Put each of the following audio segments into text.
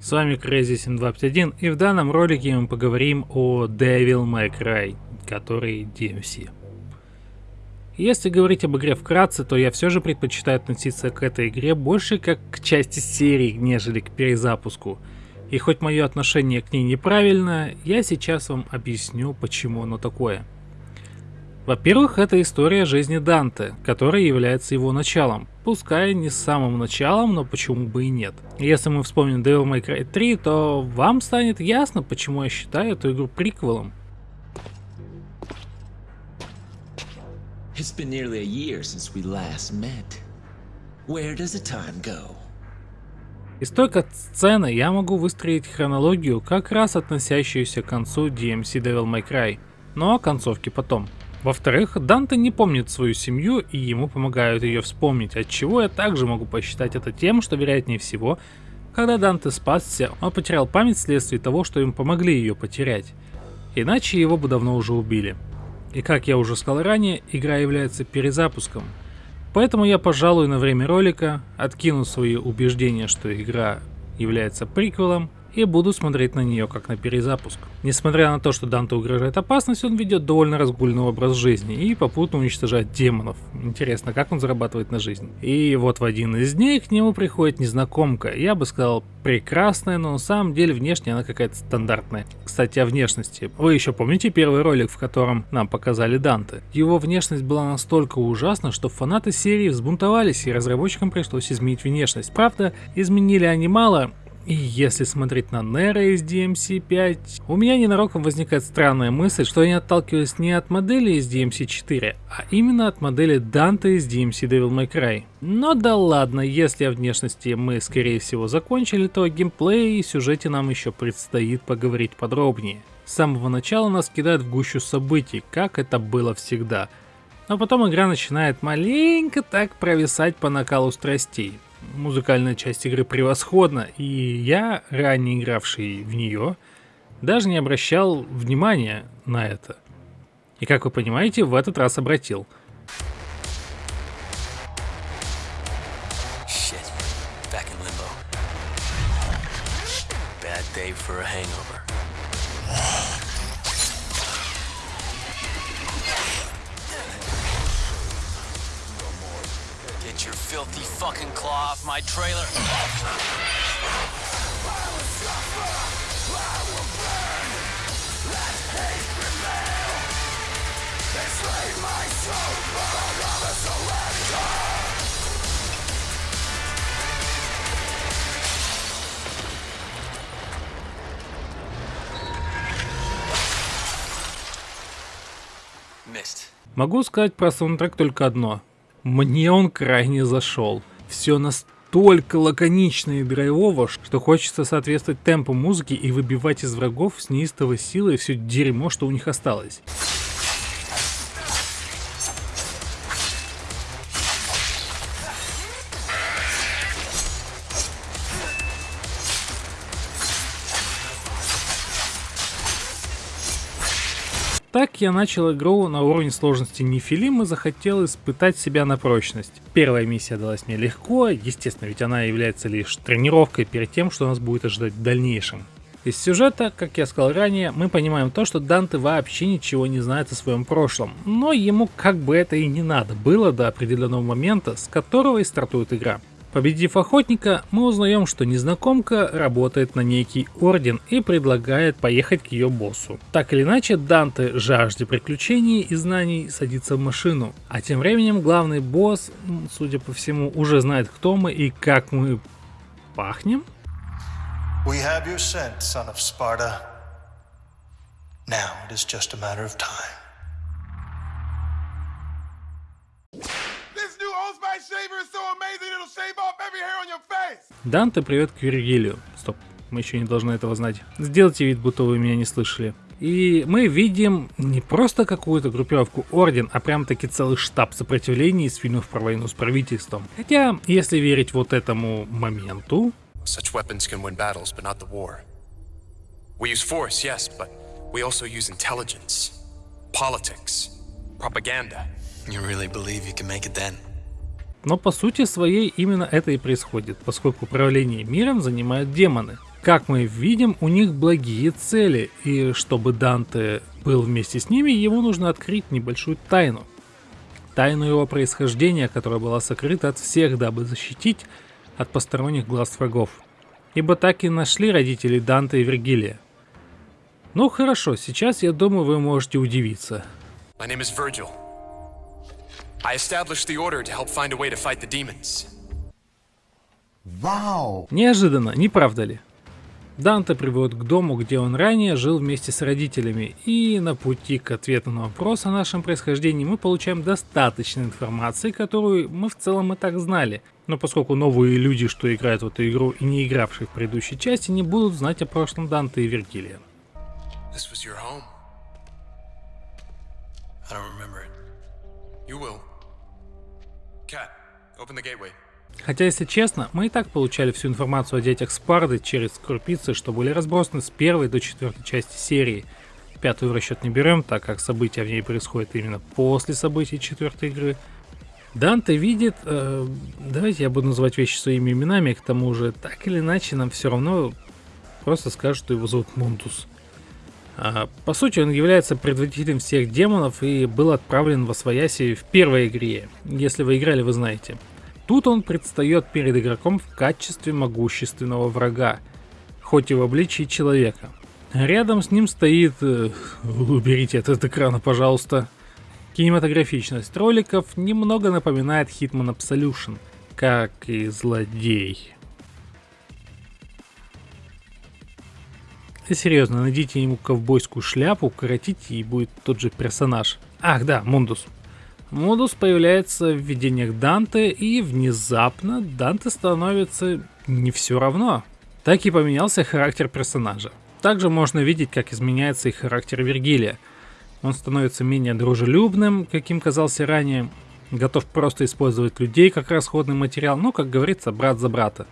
С вами Crazy7251 и в данном ролике мы поговорим о Devil May Cry, который DMC. Если говорить об игре вкратце, то я все же предпочитаю относиться к этой игре больше как к части серии, нежели к перезапуску. И хоть мое отношение к ней неправильно, я сейчас вам объясню, почему оно такое. Во-первых, это история жизни Данте, которая является его началом. Пускай не самым началом, но почему бы и нет. Если мы вспомним Devil May Cry 3, то вам станет ясно, почему я считаю эту игру приквелом. It's been nearly a year since we last met. Where does the time go? Из той сцены я могу выстроить хронологию, как раз относящуюся к концу DMC Devil May Cry, но о концовке потом. Во-вторых, Данте не помнит свою семью и ему помогают ее вспомнить, от чего я также могу посчитать это тем, что вероятнее всего, когда Данте спасся, он потерял память вследствие того, что им помогли ее потерять. Иначе его бы давно уже убили. И как я уже сказал ранее, игра является перезапуском. Поэтому я, пожалуй, на время ролика откину свои убеждения, что игра является приквелом, и буду смотреть на нее как на перезапуск. Несмотря на то, что Данте угрожает опасность, он ведет довольно разгульный образ жизни и попутно уничтожает демонов. Интересно, как он зарабатывает на жизнь. И вот в один из дней к нему приходит незнакомка, я бы сказал прекрасная, но на самом деле внешне она какая-то стандартная. Кстати, о внешности. Вы еще помните первый ролик, в котором нам показали Данте? Его внешность была настолько ужасна, что фанаты серии взбунтовались и разработчикам пришлось изменить внешность. Правда, изменили они мало, и если смотреть на Нера из DMC5, у меня ненароком возникает странная мысль, что они отталкивались не от модели из DMC4, а именно от модели Данте из DMC Devil May Cry. Но да ладно, если о внешности мы скорее всего закончили, то о геймплее и сюжете нам еще предстоит поговорить подробнее. С самого начала нас кидают в гущу событий, как это было всегда. Но потом игра начинает маленько так провисать по накалу страстей музыкальная часть игры превосходна, и я, ранее игравший в нее, даже не обращал внимания на это. И как вы понимаете, в этот раз обратил. for a hangover. My trailer. Могу сказать про саундтрек только одно. Мне он крайне зашел. Все настолько лаконично и драйвово, что хочется соответствовать темпу музыки и выбивать из врагов с неистовой силой все дерьмо, что у них осталось. Я начал игру на уровне сложности Нефилим и захотел испытать себя на прочность. Первая миссия далась мне легко, естественно, ведь она является лишь тренировкой перед тем, что нас будет ожидать в дальнейшем. Из сюжета, как я сказал ранее, мы понимаем то, что Данте вообще ничего не знает о своем прошлом, но ему как бы это и не надо было до определенного момента, с которого и стартует игра. Победив охотника, мы узнаем, что незнакомка работает на некий орден и предлагает поехать к ее боссу. Так или иначе, Данте, жажде приключений и знаний, садится в машину. А тем временем главный босс, судя по всему, уже знает, кто мы и как мы пахнем. We have your scent, son of Sparta. Now it is just a matter of time. Данте, привет к Вергилию. Стоп, мы еще не должны этого знать. Сделайте вид, будто вы меня не слышали. И мы видим не просто какую-то группировку Орден, а прям таки целый штаб сопротивления из фильмов про войну с правительством. Хотя, если верить вот этому моменту... Such weapons can win battles, but not the war. We use force, yes, but we also use intelligence, politics, propaganda. You really believe you can make it then? Но по сути своей именно это и происходит, поскольку управление миром занимают демоны. Как мы видим, у них благие цели, и чтобы Данте был вместе с ними, ему нужно открыть небольшую тайну. Тайну его происхождения, которая была сокрыта от всех, дабы защитить от посторонних глаз врагов. Ибо так и нашли родители Данте и Вергилия. Ну хорошо, сейчас я думаю вы можете удивиться. My name is Virgil. I established the order to help find a way to fight the demons. Вау! Неожиданно, не правда ли? Данте приводит к дому, где он ранее жил вместе с родителями, и на пути к ответу на вопрос о нашем происхождении мы получаем достаточно информации, которую мы в целом и так знали. Но поскольку новые люди, что играют в эту игру и не игравшие в предыдущей части, не будут знать о прошлом Данте и Вергилия. Хотя, если честно, мы и так получали всю информацию о детях Спарды через крупицы, что были разбросаны с первой до четвертой части серии. Пятую в расчет не берем, так как события в ней происходят именно после событий четвертой игры. Данте видит, э, давайте я буду называть вещи своими именами, к тому же, так или иначе, нам все равно просто скажут, что его зовут Мунтус. А, по сути, он является предводителем всех демонов и был отправлен во свояси в первой игре. Если вы играли, вы знаете. Тут он предстает перед игроком в качестве могущественного врага, хоть и в обличии человека. Рядом с ним стоит... Э, уберите этот экрана, пожалуйста. Кинематографичность роликов немного напоминает Hitman Absolution, как и злодей. Если серьезно, найдите ему ковбойскую шляпу, укоротите и будет тот же персонаж. Ах да, Мундус. Модус появляется в видениях Данте, и внезапно Данте становится не все равно. Так и поменялся характер персонажа. Также можно видеть, как изменяется и характер Вергилия. Он становится менее дружелюбным, каким казался ранее, готов просто использовать людей как расходный материал, ну, как говорится, брат за брата.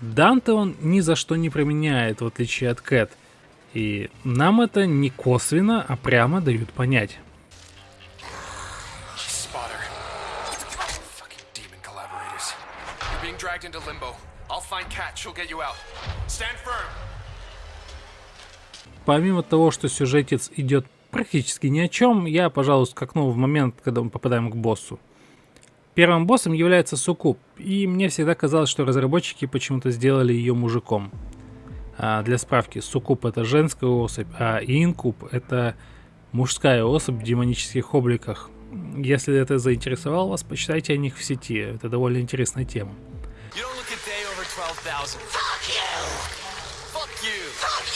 Данте он ни за что не променяет, в отличие от Кэт. И нам это не косвенно, а прямо дают понять. Dragged into limbo. I'll find Cat, she'll get you out. Stand firm. Помимо того, что сюжетец идет практически ни о чем, я, пожалуй, скакну в момент, когда мы попадаем к боссу. Первым боссом является Сукуб, и мне всегда казалось, что разработчики почему-то сделали ее мужиком. А для справки, Сукуб это женская особь, а Инкуб это мужская особь в демонических обликах. Если это заинтересовало вас, почитайте о них в сети, это довольно интересная тема. 12,000. Fuck you! Fuck you! Fuck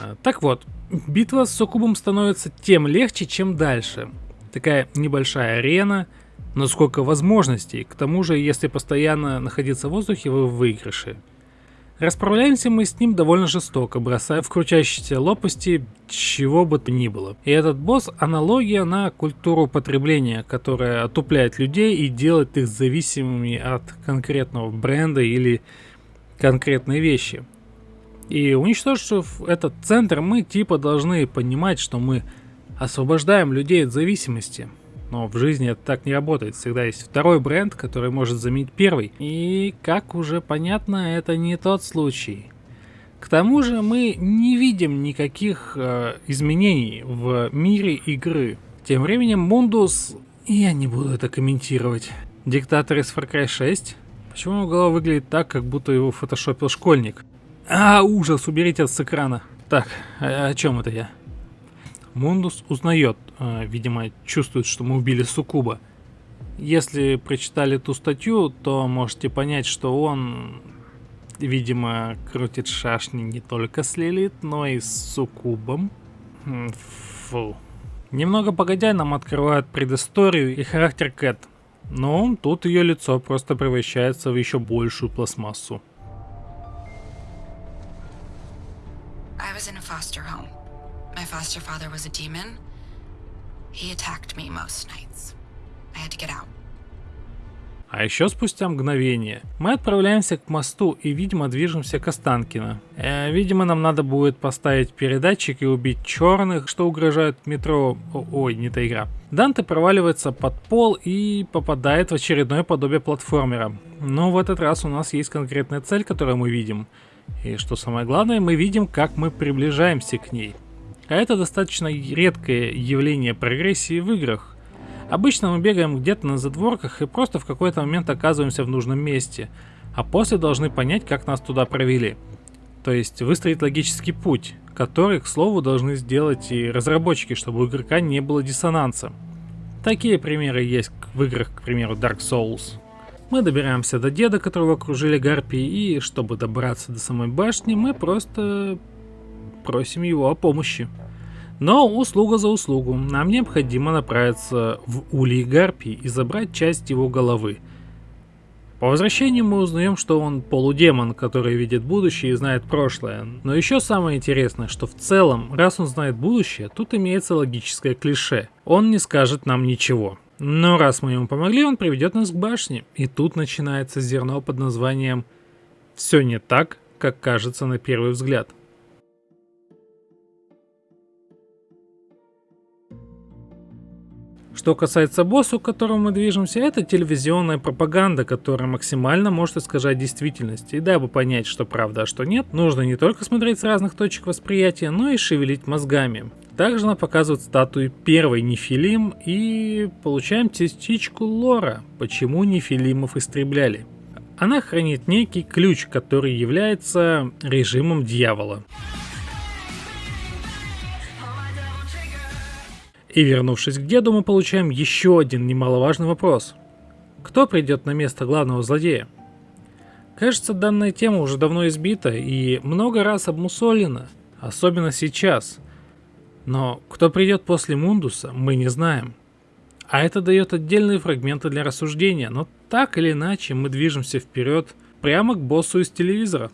you! Так вот, битва с Сукубом становится тем легче, чем дальше. Такая небольшая арена, но сколько возможностей. К тому же, если постоянно находиться в воздухе, вы в выигрыше. Расправляемся мы с ним довольно жестоко, бросая в крутящиеся лопасти чего бы то ни было. И этот босс аналогия на культуру потребления, которая отупляет людей и делает их зависимыми от конкретного бренда или конкретной вещи. И уничтожив этот центр, мы типа должны понимать, что мы освобождаем людей от зависимости. Но в жизни это так не работает. Всегда есть второй бренд, который может заменить первый. И, как уже понятно, это не тот случай. К тому же мы не видим никаких э, изменений в мире игры. Тем временем Мундус... Я не буду это комментировать. Диктатор из Far Cry 6? Почему его голова выглядит так, как будто его фотошопил школьник? А, ужас, уберите это с экрана. Так, о, о чем это я? Мундус узнает, э, видимо, чувствует, что мы убили Сукуба. Если прочитали ту статью, то можете понять, что он, видимо, крутит шашни не только с Лилит, но и с Сукубом. Фу. Немного погодя, нам открывают предысторию и характер Кэт. Но тут ее лицо просто превращается в еще большую пластмассу. My foster father was a demon. He attacked me most nights. I had to get out. А еще спустя мгновение мы отправляемся к мосту и, видимо, движемся к Останкино. Э, видимо, нам надо будет поставить передатчик и убить черных, что угрожают метро... О, ой, не та игра. Данте проваливается под пол и попадает в очередное подобие платформера. Но в этот раз у нас есть конкретная цель, которую мы видим. И что самое главное, мы видим, как мы приближаемся к ней. А это достаточно редкое явление прогрессии в играх. Обычно мы бегаем где-то на задворках и просто в какой-то момент оказываемся в нужном месте, а после должны понять, как нас туда провели. То есть выстроить логический путь, который, к слову, должны сделать и разработчики, чтобы у игрока не было диссонанса. Такие примеры есть в играх, к примеру, Dark Souls. Мы добираемся до деда, которого окружили гарпии, и чтобы добраться до самой башни, мы просто просим его о помощи. Но услуга за услугу. Нам необходимо направиться в Улей Гарпий и забрать часть его головы. По возвращению мы узнаем, что он полудемон, который видит будущее и знает прошлое. Но еще самое интересное, что в целом, раз он знает будущее, тут имеется логическое клише. Он не скажет нам ничего. Но раз мы ему помогли, он приведет нас к башне. И тут начинается зерно под названием «Все не так, как кажется на первый взгляд». Что касается босса, к которому мы движемся, это телевизионная пропаганда, которая максимально может искажать действительность. И дабы понять, что правда, а что нет, нужно не только смотреть с разных точек восприятия, но и шевелить мозгами. Также она показывает статуи первой Нефилим и получаем частичку лора, почему Нефилимов истребляли. Она хранит некий ключ, который является режимом дьявола. И вернувшись к деду, мы получаем еще один немаловажный вопрос. Кто придет на место главного злодея? Кажется, данная тема уже давно избита и много раз обмусолена, особенно сейчас. Но кто придет после Мундуса, мы не знаем. А это дает отдельные фрагменты для рассуждения, но так или иначе мы движемся вперед прямо к боссу из телевизора.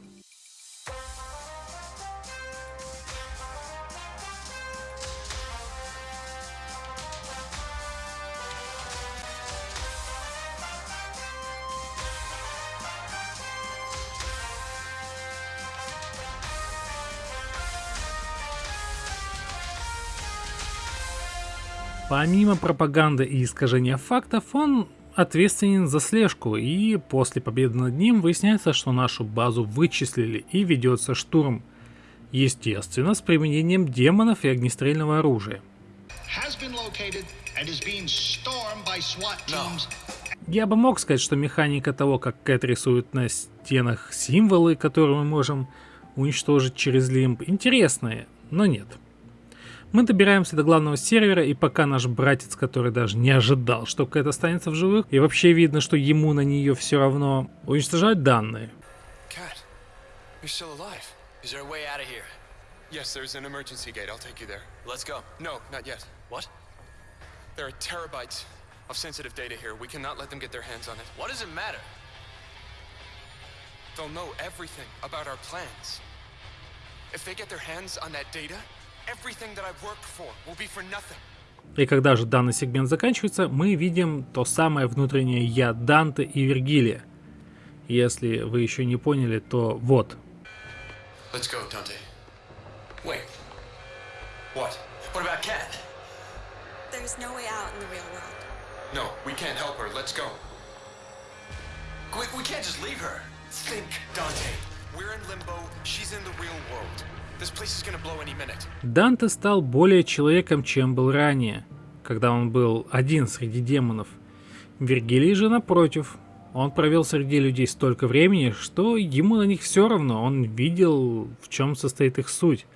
Помимо пропаганды и искажения фактов, он ответственен за слежку, и после победы над ним выясняется, что нашу базу вычислили и ведется штурм. Естественно, с применением демонов и огнестрельного оружия. Я бы мог сказать, что механика того, как Кэт рисует на стенах символы, которые мы можем уничтожить через лимб, интересная, но нет. Мы добираемся до главного сервера, и пока наш братец, который даже не ожидал, что Кэт останется в живых, и вообще видно, что ему на нее все равно, уничтожают данные. Yes, there's an emergency gate. I'll take you there. Let's go. No, not yet. What? There are terabytes of sensitive data here. We cannot let them get their hands on it. What does it matter? They'll know everything about our plans. If they get their hands on that data, и когда же данный сегмент заканчивается, мы видим то самое внутреннее «я» Данте и Вергилия. Если вы еще не поняли, то вот. Let's go, Dante. Wait. What? What about Cat? There's no way out in the real world. No, we can't help her. Let's go. We, we can't just leave her. Think, Dante. We're in limbo. She's in the real world. Данте стал более человеком, чем был ранее, когда он был один среди демонов. Вергилий же напротив. Он провел среди людей столько времени, что ему на них все равно, он видел, в чем состоит их суть.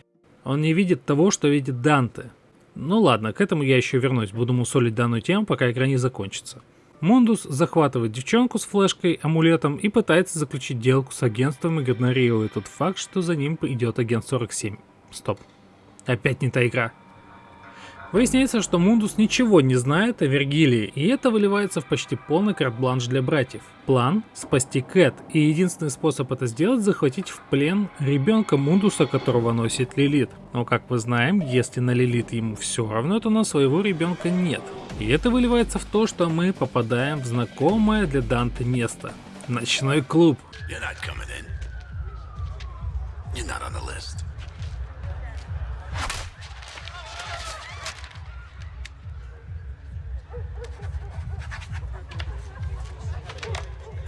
Он не видит того, что видит Данте. Ну ладно, к этому я еще вернусь, буду мусолить данную тему, пока игра не закончится. Мундус захватывает девчонку с флешкой, амулетом и пытается заключить делку с агентством, игнорируя тот факт, что за ним идет агент 47. Стоп. Опять не та игра. Выясняется, что Мундус ничего не знает о Вергилии, и это выливается в почти полный карт-бланш для братьев. План – спасти Кэт, и единственный способ это сделать – захватить в плен ребенка Мундуса, которого носит Лилит. Но как мы знаем, если на Лилит ему все равно, то на своего ребенка нет. И это выливается в то, что мы попадаем в знакомое для Данте место – ночной клуб. You're not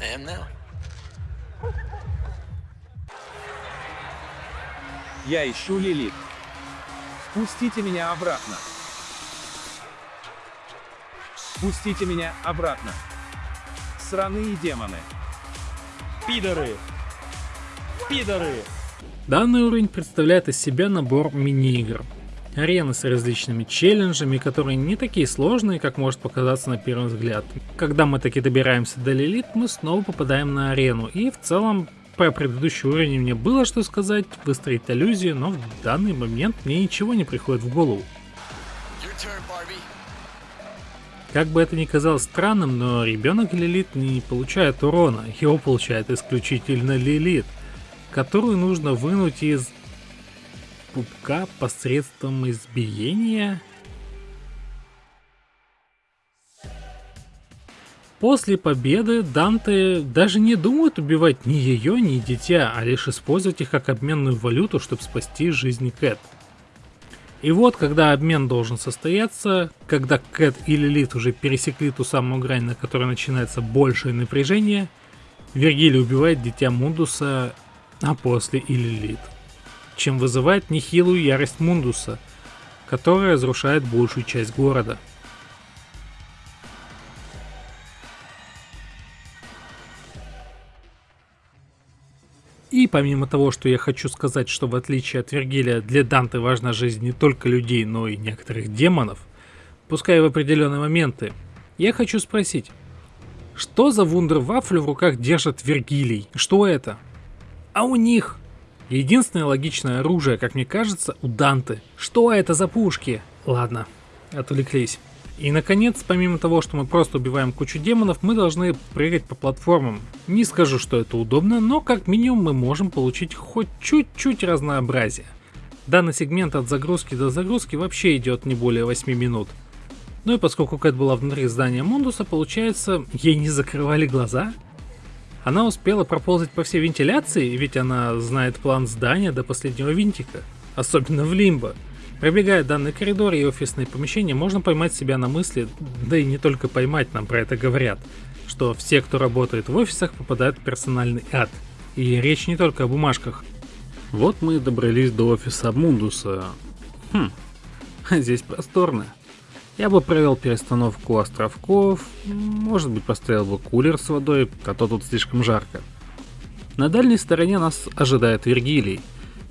list. am now. Я ищу Лилит. Пустите меня обратно. Пустите меня обратно. Сраные демоны. Пидоры. Пидоры. Данный уровень представляет из себя набор мини-игр. Арены с различными челленджами, которые не такие сложные, как может показаться на первый взгляд. Когда мы таки добираемся до Лилит, мы снова попадаем на арену, и в целом про предыдущий уровень мне было что сказать, выстроить аллюзию, но в данный момент мне ничего не приходит в голову. Как бы это ни казалось странным, но ребенок Лилит не получает урона, его получает исключительно Лилит, которую нужно вынуть из пупка посредством избиения? После победы Данте даже не думает убивать ни ее, ни дитя, а лишь использовать их как обменную валюту, чтобы спасти жизнь Кэт. И вот, когда обмен должен состояться, когда Кэт и Лилит уже пересекли ту самую грань, на которой начинается большее напряжение, Вергилий убивает дитя Мундуса, а после и Лилит чем вызывает нехилую ярость Мундуса, которая разрушает большую часть города. И помимо того, что я хочу сказать, что в отличие от Вергилия, для Данте важна жизнь не только людей, но и некоторых демонов, пускай в определенные моменты, я хочу спросить, что за вундервафлю в руках держит Вергилий? Что это? А у них Единственное логичное оружие, как мне кажется, у Данты. Что это за пушки? Ладно, отвлеклись. И наконец, помимо того, что мы просто убиваем кучу демонов, мы должны прыгать по платформам. Не скажу, что это удобно, но как минимум мы можем получить хоть чуть-чуть разнообразия. Данный сегмент от загрузки до загрузки вообще идет не более 8 минут. Ну и поскольку Кэт была внутри здания Мундуса, получается, ей не закрывали глаза? Она успела проползать по всей вентиляции, ведь она знает план здания до последнего винтика, особенно в Лимбо. Пробегая данный коридор и офисные помещения, можно поймать себя на мысли, да и не только поймать, нам про это говорят, что все, кто работает в офисах, попадают в персональный ад. И речь не только о бумажках. Вот мы и добрались до офиса Мундуса. Хм, здесь просторно. Я бы провел перестановку островков, может быть поставил бы кулер с водой, а то тут слишком жарко. На дальней стороне нас ожидает Вергилий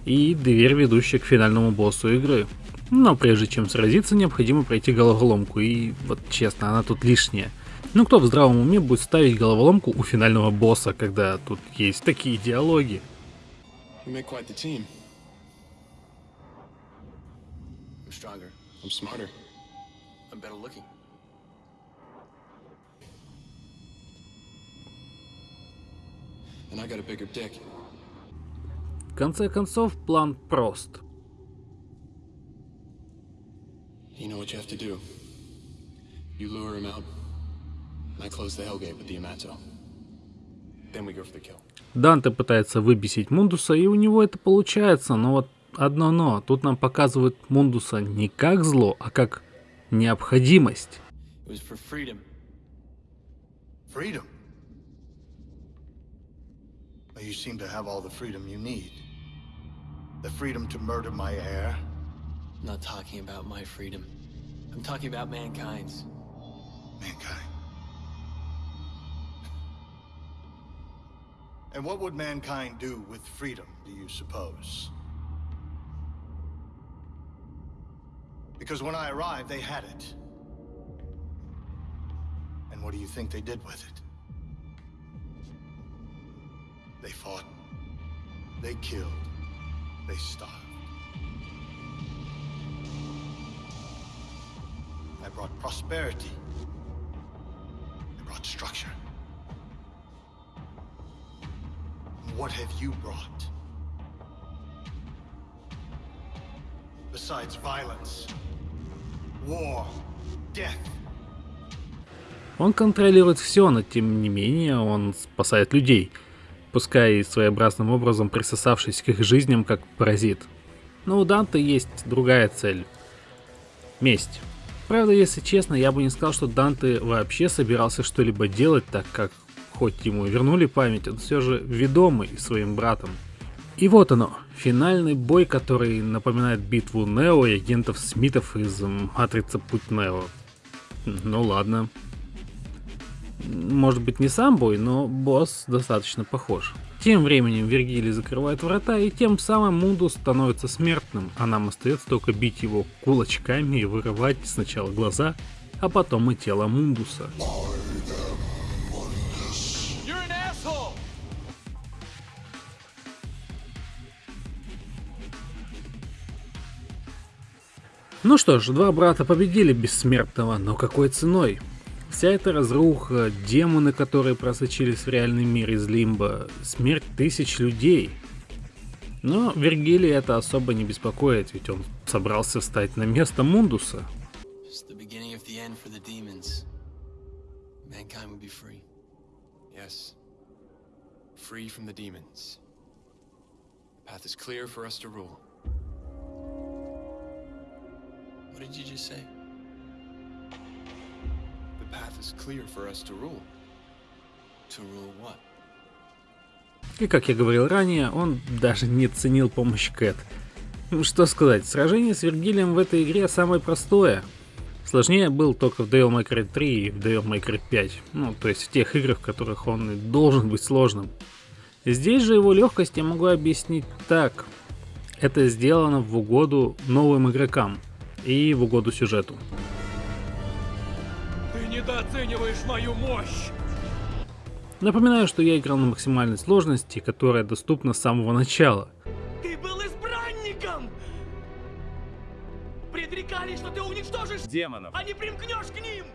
и дверь, ведущая к финальному боссу игры. Но прежде чем сразиться, необходимо пройти головоломку, и вот честно, она тут лишняя. Ну кто в здравом уме будет ставить головоломку у финального босса, когда тут есть такие диалоги? I'm smarter. I'm better looking. And I got a bigger dick. В конце концов, план прост. You know what you have to do. You lure him out, I close the Hellgate with the Yamato. Then we go for the kill. Данте пытается выбесить Мундуса, и у него это получается, но вот одно но. Тут нам показывают Мундуса не как зло, а как необходимость. Freedom. You seem to have all the freedom you need. The freedom to murder my heir. I'm not talking about my freedom. I'm talking about mankind's. Mankind. And what would mankind do with freedom, do you suppose? Because when I arrived, they had it. And what do you think they did with it? They fought. They killed. They starved. I brought prosperity. I brought structure. What have you brought? Besides violence. Он контролирует все, но тем не менее он спасает людей, пускай своеобразным образом присосавшись к их жизням как паразит. Но у Данте есть другая цель. Месть. Правда, если честно, я бы не сказал, что Данте вообще собирался что-либо делать, так как, хоть ему вернули память, он все же ведомый своим братом. И вот оно, финальный бой, который напоминает битву Нео и агентов Смитов из Матрица Путь Нео. Ну ладно, может быть не сам бой, но босс достаточно похож. Тем временем Вергилий закрывает врата, и тем самым Мундус становится смертным, а нам остается только бить его кулачками и вырывать сначала глаза, а потом и тело Мундуса. Ну что ж, два брата победили бессмертного, но какой ценой? Вся эта разруха, демоны, которые просочились в реальный мир из Лимба, смерть тысяч людей. Но Вергилий это особо не беспокоит, ведь он собрался встать на место Мундуса. Free from the demons. The path is clear for us to rule. What did you just say? И как я говорил ранее, он даже не ценил помощь Кэт. Что сказать, сражение с Вергилием в этой игре самое простое. Сложнее был только в Devil May Cry 3 и в Devil May Cry 5, ну то есть в тех играх, в которых он должен быть сложным. Здесь же его легкость я могу объяснить так. Это сделано в угоду новым игрокам и в угоду сюжету недооцениваешь мою мощь! Напоминаю, что я играл на максимальной сложности, которая доступна с самого начала. Ты был избранником! Предрекали, что ты уничтожишь демонов, а не примкнешь к ним!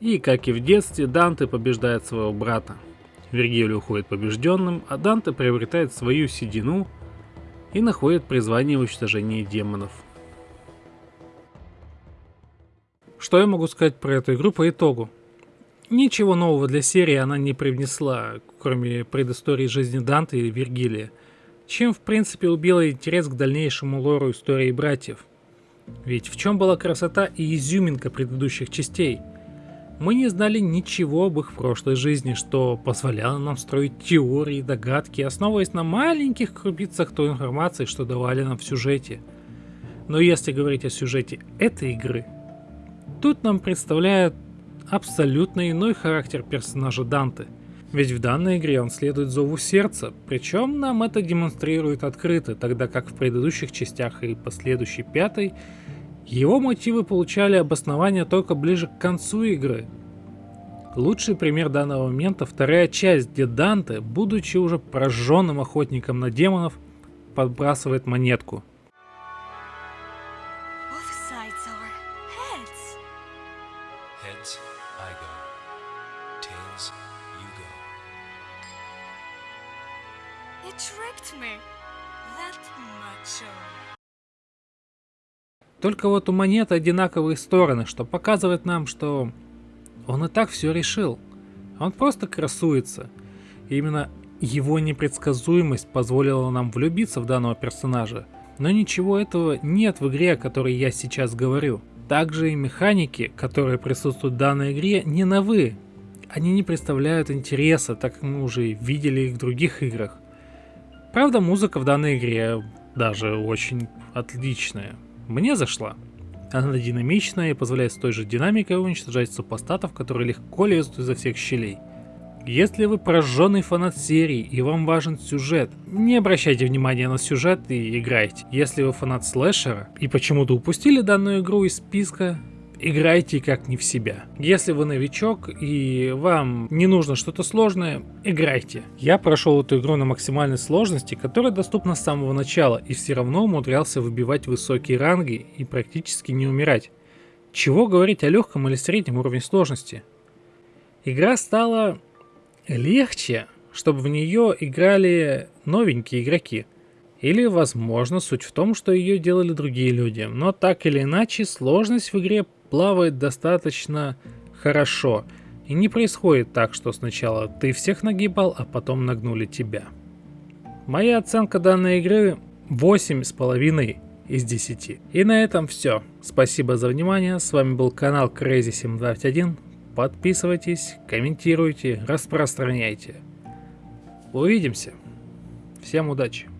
И, как и в детстве, Данте побеждает своего брата. Вергилий уходит побежденным, а Данте приобретает свою седину и находит призвание в уничтожении демонов. Что я могу сказать про эту игру по итогу? Ничего нового для серии она не привнесла, кроме предыстории жизни Данте и Вергилия, чем в принципе убила интерес к дальнейшему лору истории братьев. Ведь в чем была красота и изюминка предыдущих частей? Мы не знали ничего об их прошлой жизни, что позволяло нам строить теории и догадки, основываясь на маленьких крупицах той информации, что давали нам в сюжете. Но если говорить о сюжете этой игры, Тут нам представляют абсолютно иной характер персонажа Данте. Ведь в данной игре он следует зову сердца, причем нам это демонстрирует открыто, тогда как в предыдущих частях и последующей пятой его мотивы получали обоснование только ближе к концу игры. Лучший пример данного момента вторая часть, где Данте, будучи уже прожженным охотником на демонов, подбрасывает монетку – Только вот у монеты одинаковые стороны, что показывает нам, что он и так все решил. Он просто красуется. И именно его непредсказуемость позволила нам влюбиться в данного персонажа. Но ничего этого нет в игре, о которой я сейчас говорю. Также и механики, которые присутствуют в данной игре, не новы. Они не представляют интереса, так как мы уже видели их в других играх. Правда, музыка в данной игре даже очень отличная. Мне зашла. Она динамичная и позволяет с той же динамикой уничтожать супостатов, которые легко лезут изо всех щелей. Если вы прожженный фанат серии и вам важен сюжет, не обращайте внимания на сюжет и играйте. Если вы фанат слэшера и почему-то упустили данную игру из списка, играйте как не в себя. Если вы новичок и вам не нужно что-то сложное, играйте. Я прошел эту игру на максимальной сложности, которая доступна с самого начала, и все равно умудрялся выбивать высокие ранги и практически не умирать. Чего говорить о легком или среднем уровне сложности? Игра стала легче, чтобы в нее играли новенькие игроки. Или, возможно, суть в том, что ее делали другие люди. Но так или иначе, сложность в игре плавает достаточно хорошо. И не происходит так, что сначала ты всех нагибал, а потом нагнули тебя. Моя оценка данной игры 8,5 из 10. И на этом все. Спасибо за внимание. С вами был канал Crazy721. Подписывайтесь, комментируйте, распространяйте. Увидимся. Всем удачи.